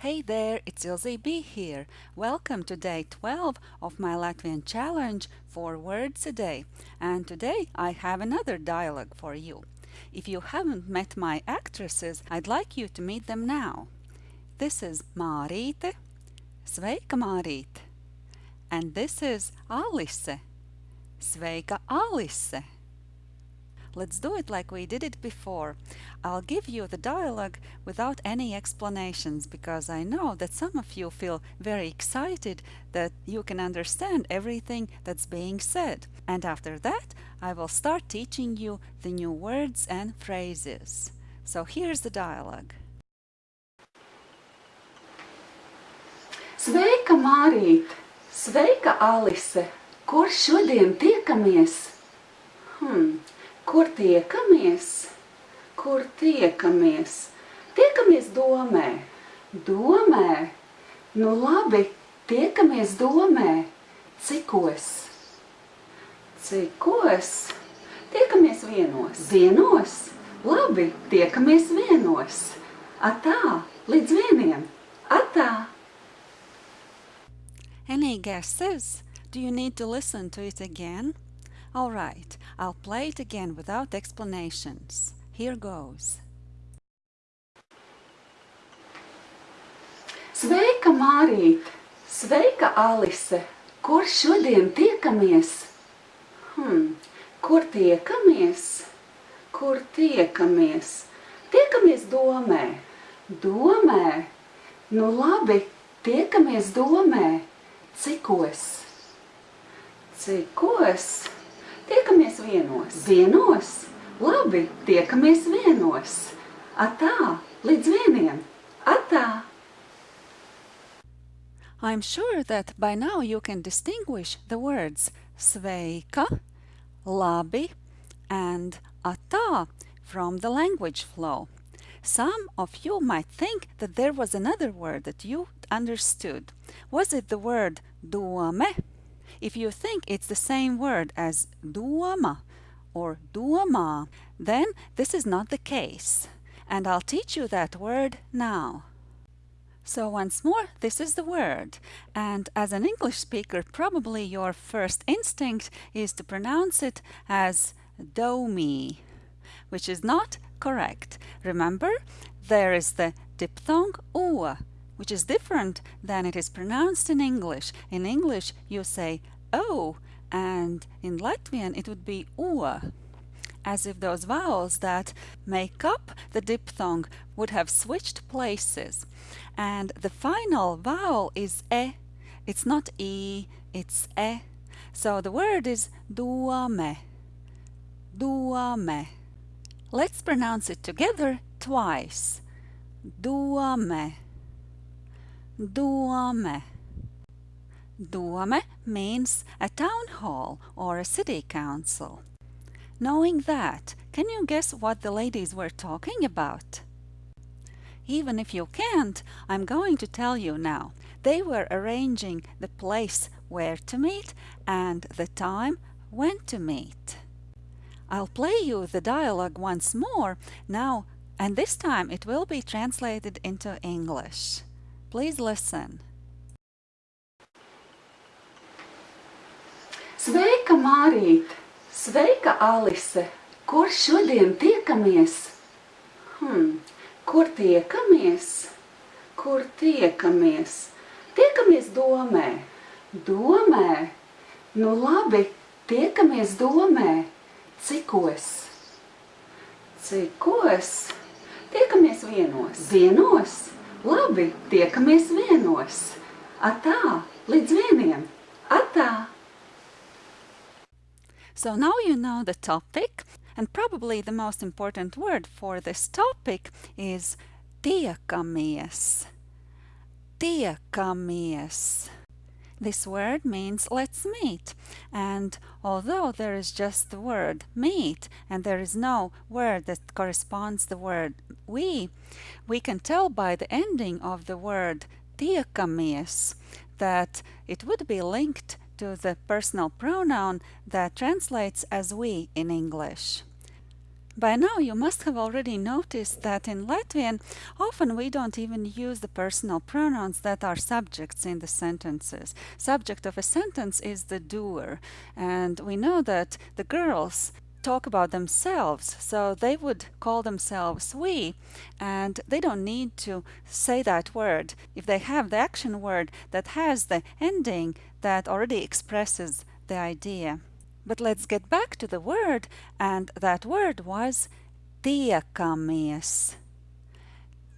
Hey there, it's Ilze B here. Welcome to day 12 of my Latvian challenge, 4 words a day. And today I have another dialogue for you. If you haven't met my actresses, I'd like you to meet them now. This is Mārīte. Sveika, Mārīte. And this is Alice. Sveika, Alice. Let's do it like we did it before. I'll give you the dialogue without any explanations because I know that some of you feel very excited that you can understand everything that's being said. And after that, I will start teaching you the new words and phrases. So here's the dialogue. Sveika, Mārīt! Sveika, Alise! Kur šodien tiekamies? Hmm, Kur tiekamies? Kur tiekamies? Tiekamies domē. Domē? Nu labi, tiekamies domē. Cikos? Cikos? Tiekamies vienos. Vienos? Labi, tiekamies vienos. Atā, līdz vieniem. Atā. Any guesses? Do you need to listen to it again? Alright, I'll play it again without explanations. Here goes. Sveika, Mārīt! Sveika, Alise! Kur šodien tiekamies? Hmm, kur tiekamies? Kur tiekamies? Tiekamies domē. Domē? Nu labi, tiekamies domē. Cikos? Cikos? Tiekamies vienos. Vienos? Labi, tiekamies vienos. Atā, līdz vieniem. Atā. I'm sure that by now you can distinguish the words sveika, labi and atā from the language flow. Some of you might think that there was another word that you understood. Was it the word dome? If you think it's the same word as doma or domā, then this is not the case. And I'll teach you that word now. So once more, this is the word. And as an English speaker, probably your first instinct is to pronounce it as domi, which is not correct. Remember, there is the diphthong u, which is different than it is pronounced in English. In English, you say O, and in Latvian it would be ua, as if those vowels that make up the diphthong would have switched places. And the final vowel is e. It's not e, it's e. So the word is duame. Duame. Let's pronounce it together twice. Duame. Duame. Dome means a town hall or a city council. Knowing that, can you guess what the ladies were talking about? Even if you can't, I'm going to tell you now. They were arranging the place where to meet and the time when to meet. I'll play you the dialogue once more now and this time it will be translated into English. Please listen. Sveika, Mārīt! Sveika, Alise! Kur šodien tiekamies? Hmm, kur tiekamies? Kur tiekamies? Tiekamies domē. Domē? Nu labi, tiekamies domē. Cikos? Cikos? Tiekamies vienos. Vienos? Labi, tiekamies vienos. Atā, līdz vieniem. Atā. So now you know the topic and probably the most important word for this topic is tiekamies. Tiekamies. This word means let's meet and although there is just the word meet and there is no word that corresponds the word we, we can tell by the ending of the word tiekamies that it would be linked to the personal pronoun that translates as we in English. By now, you must have already noticed that in Latvian, often we don't even use the personal pronouns that are subjects in the sentences. Subject of a sentence is the doer, and we know that the girls talk about themselves, so they would call themselves we, and they don't need to say that word if they have the action word that has the ending that already expresses the idea. But let's get back to the word, and that word was tiekamies.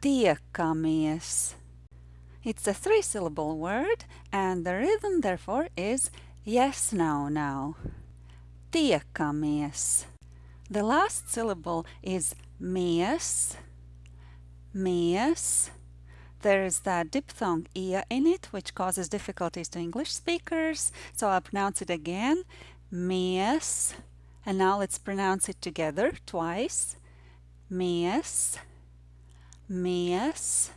Tiekamies. It's a three syllable word, and the rhythm therefore is yes, no, no. Tiekamies. The last syllable is mies. Mies. There is that diphthong ia in it, which causes difficulties to English speakers, so I'll pronounce it again. Mies. And now let's pronounce it together twice. Mies. Mies.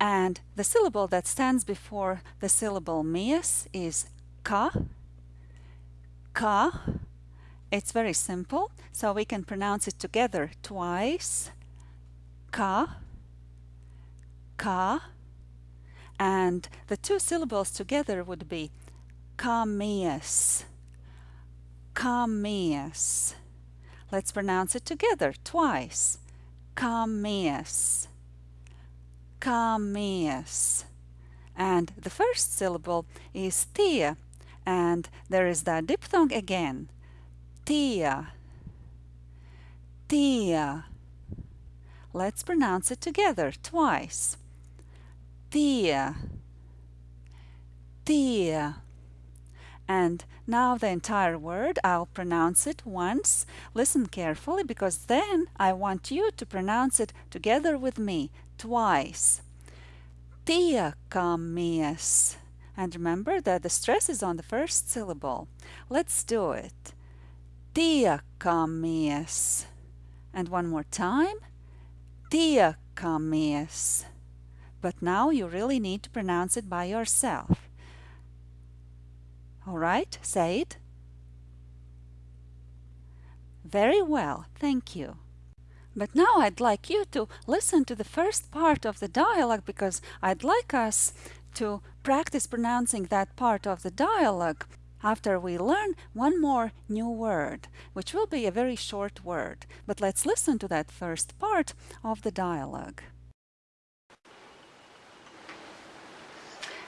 And the syllable that stands before the syllable mies is ka. Ka. It's very simple, so we can pronounce it together twice. Ka. Ka. And the two syllables together would be kamies kamies. Let's pronounce it together twice. Kamies. Kamies. And the first syllable is tia, and there is that diphthong again. Tia. Tia. Let's pronounce it together twice. Tia. Tia. And now the entire word, I'll pronounce it once. Listen carefully because then I want you to pronounce it together with me twice. Tiekamies. And remember that the stress is on the first syllable. Let's do it. Tiekamies. And one more time. Tiekamies. But now you really need to pronounce it by yourself. All right, say it. Very well, thank you. But now I'd like you to listen to the first part of the dialogue because I'd like us to practice pronouncing that part of the dialogue after we learn one more new word, which will be a very short word. But let's listen to that first part of the dialogue.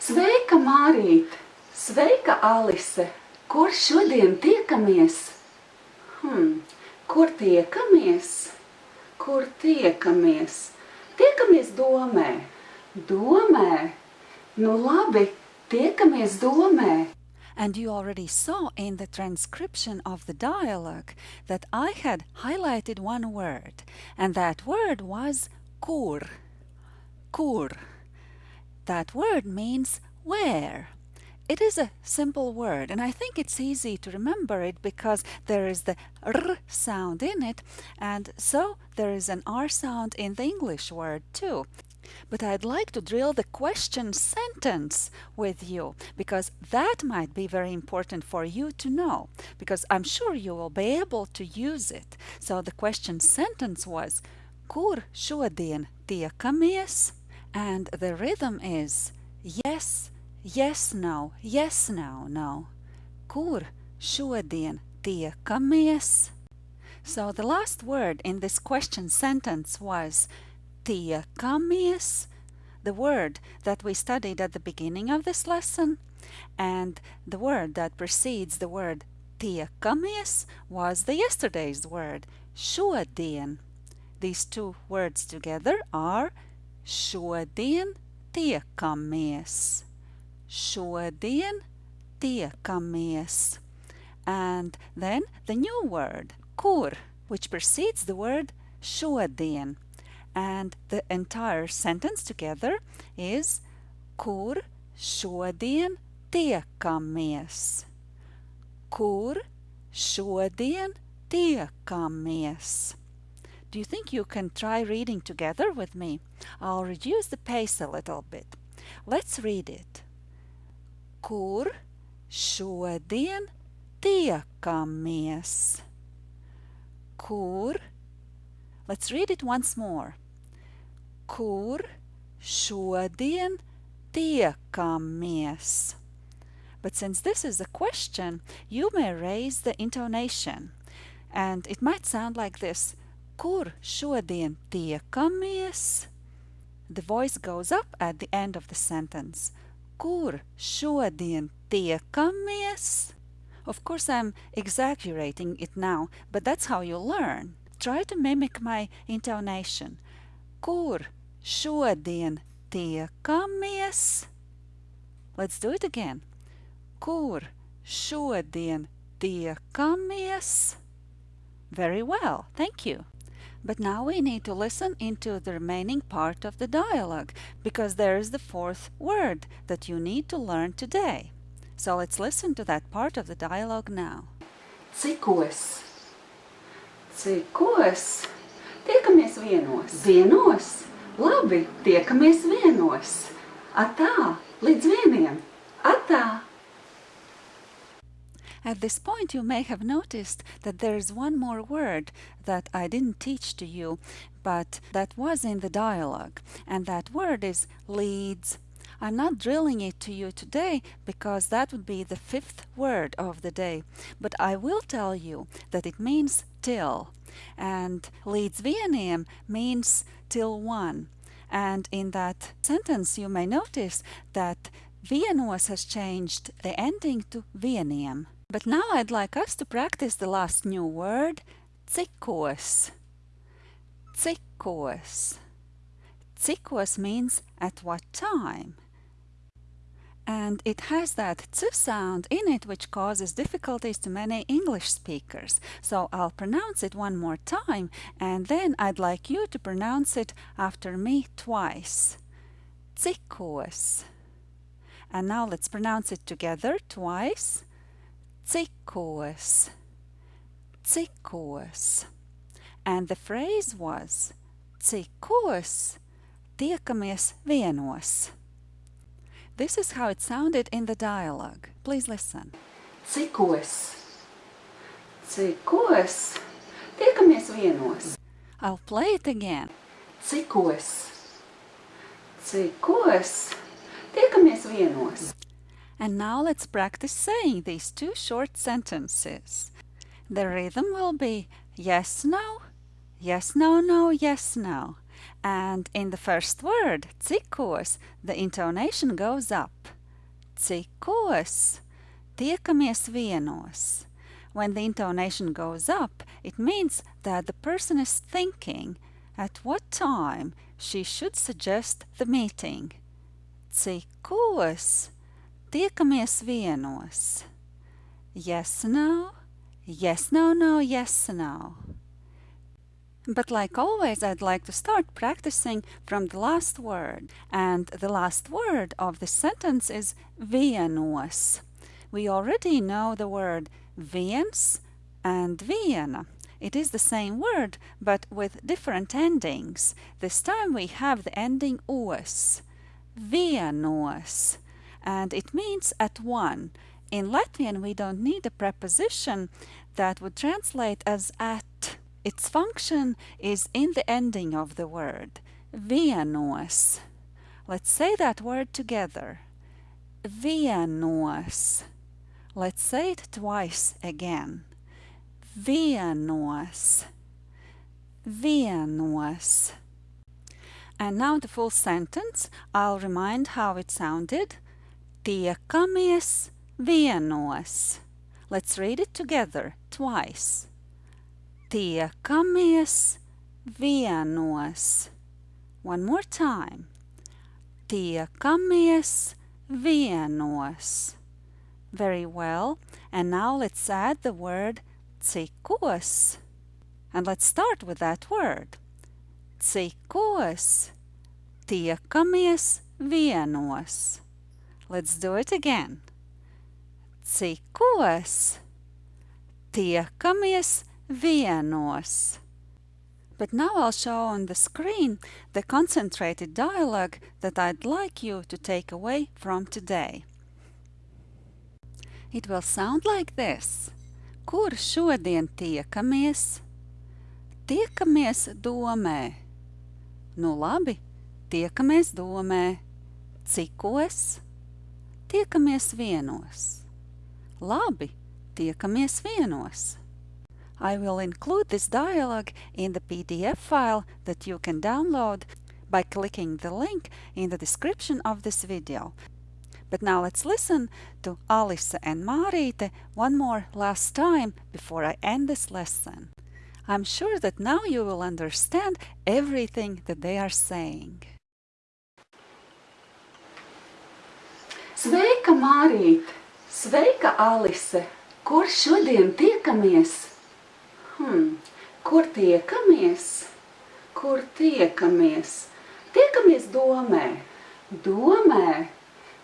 Sveika! Sveika, Alise! Kur šodien tiekamies? Hmm, kur tiekamies? Kur tiekamies? Tiekamies domē. Domē? Nu labi, tiekamies domē. And you already saw in the transcription of the dialogue that I had highlighted one word, and that word was kur. Kur. That word means where. It is a simple word, and I think it's easy to remember it because there is the r sound in it, and so there is an r sound in the English word too. But I'd like to drill the question sentence with you because that might be very important for you to know because I'm sure you will be able to use it. So the question sentence was Kur šodien tiekamies? And the rhythm is yes, Yes, no, yes, no, no. Kur šodien tiekamies? So the last word in this question sentence was tiekamies, the word that we studied at the beginning of this lesson, and the word that precedes the word tiekamies was the yesterday's word, šodien. These two words together are šodien tiekamies šodien tiekamies. And then the new word, kur, which precedes the word šodien. And the entire sentence together is kur šodien tiekamies. Kur šodien tiekamies. Do you think you can try reading together with me? I'll reduce the pace a little bit. Let's read it kur šodien tiekamies? Kur. Let's read it once more. Kur šodien tiekamies? But since this is a question, you may raise the intonation. And it might sound like this. Kur šodien tiekamies? The voice goes up at the end of the sentence. Kur šodien tiekamies? Of course, I'm exaggerating it now, but that's how you learn. Try to mimic my intonation. Kur šodien tiekamies? Let's do it again. Kur šodien tiekamies? Very well, thank you. But now we need to listen into the remaining part of the dialogue, because there is the fourth word that you need to learn today. So let's listen to that part of the dialogue now. Cikos? Cikos? Tiekamies vienos. Vienos? Labi, tiekamies vienos. Atā, līdz vieniem. Atā. At this point, you may have noticed that there is one more word that I didn't teach to you, but that was in the dialogue, and that word is līdz. I'm not drilling it to you today because that would be the fifth word of the day, but I will tell you that it means till, and līdz vieniem means till one. And in that sentence, you may notice that vienos has changed the ending to vieniem. But now I'd like us to practice the last new word, cikos. Cikos. Cikos means at what time. And it has that t sound in it which causes difficulties to many English speakers. So I'll pronounce it one more time and then I'd like you to pronounce it after me twice. Cikos. And now let's pronounce it together twice. Cikos. Cikos. And the phrase was Cikos tiekamies vienos. This is how it sounded in the dialogue. Please listen. Cikos? Cikos? Tiekamies vienos. I'll play it again. Cikos? Cikos? Tiekamies vienos. And now let's practice saying these two short sentences. The rhythm will be yes, no, yes, no, no, yes, no. And in the first word, cikos, the intonation goes up. Cikos, tiekamies vienos. When the intonation goes up, it means that the person is thinking at what time she should suggest the meeting. Cikos, tiekamies vienos. Yes, no, yes, no, no, yes, no. But like always, I'd like to start practicing from the last word. And the last word of the sentence is vienos. We already know the word viens and viena. It is the same word, but with different endings. This time we have the ending os. Vienos and it means at one. In Latvian, we don't need a preposition that would translate as at. Its function is in the ending of the word. Vienos. Let's say that word together. Vienos. Let's say it twice again. Vienos. Vienos. And now the full sentence. I'll remind how it sounded. Tiekamies vienos. Let's read it together twice. Tiekamies vienos. One more time. Tiekamies vienos. Very well. And now let's add the word cikos. And let's start with that word. Cikos. Tiekamies vienos. Let's do it again. Cikos tiekamies vienos? But now I'll show on the screen the concentrated dialogue that I'd like you to take away from today. It will sound like this. Kur šodien tiekamies? Tiekamies domē. Nu labi, tiekamies domē. Cikos? Tiekamies vienos. Labi, tiekamies vienos. I will include this dialogue in the PDF file that you can download by clicking the link in the description of this video. But now let's listen to Alice and Marīte one more last time before I end this lesson. I'm sure that now you will understand everything that they are saying. Sveika, Mārīt! Sveika, Alise! Kur šodien tiekamies? Hmm, kur tiekamies? Kur tiekamies? Tiekamies domē. Domē?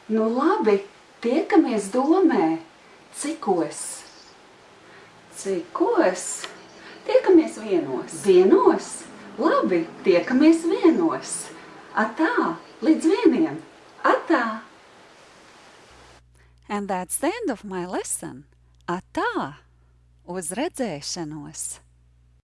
Nu labi, tiekamies domē. Cikos? Cikos? Tiekamies vienos. Vienos? Labi, tiekamies vienos. Atā, līdz vieniem. Atā. And that's the end of my lesson. Atā! Uz redzēšanos!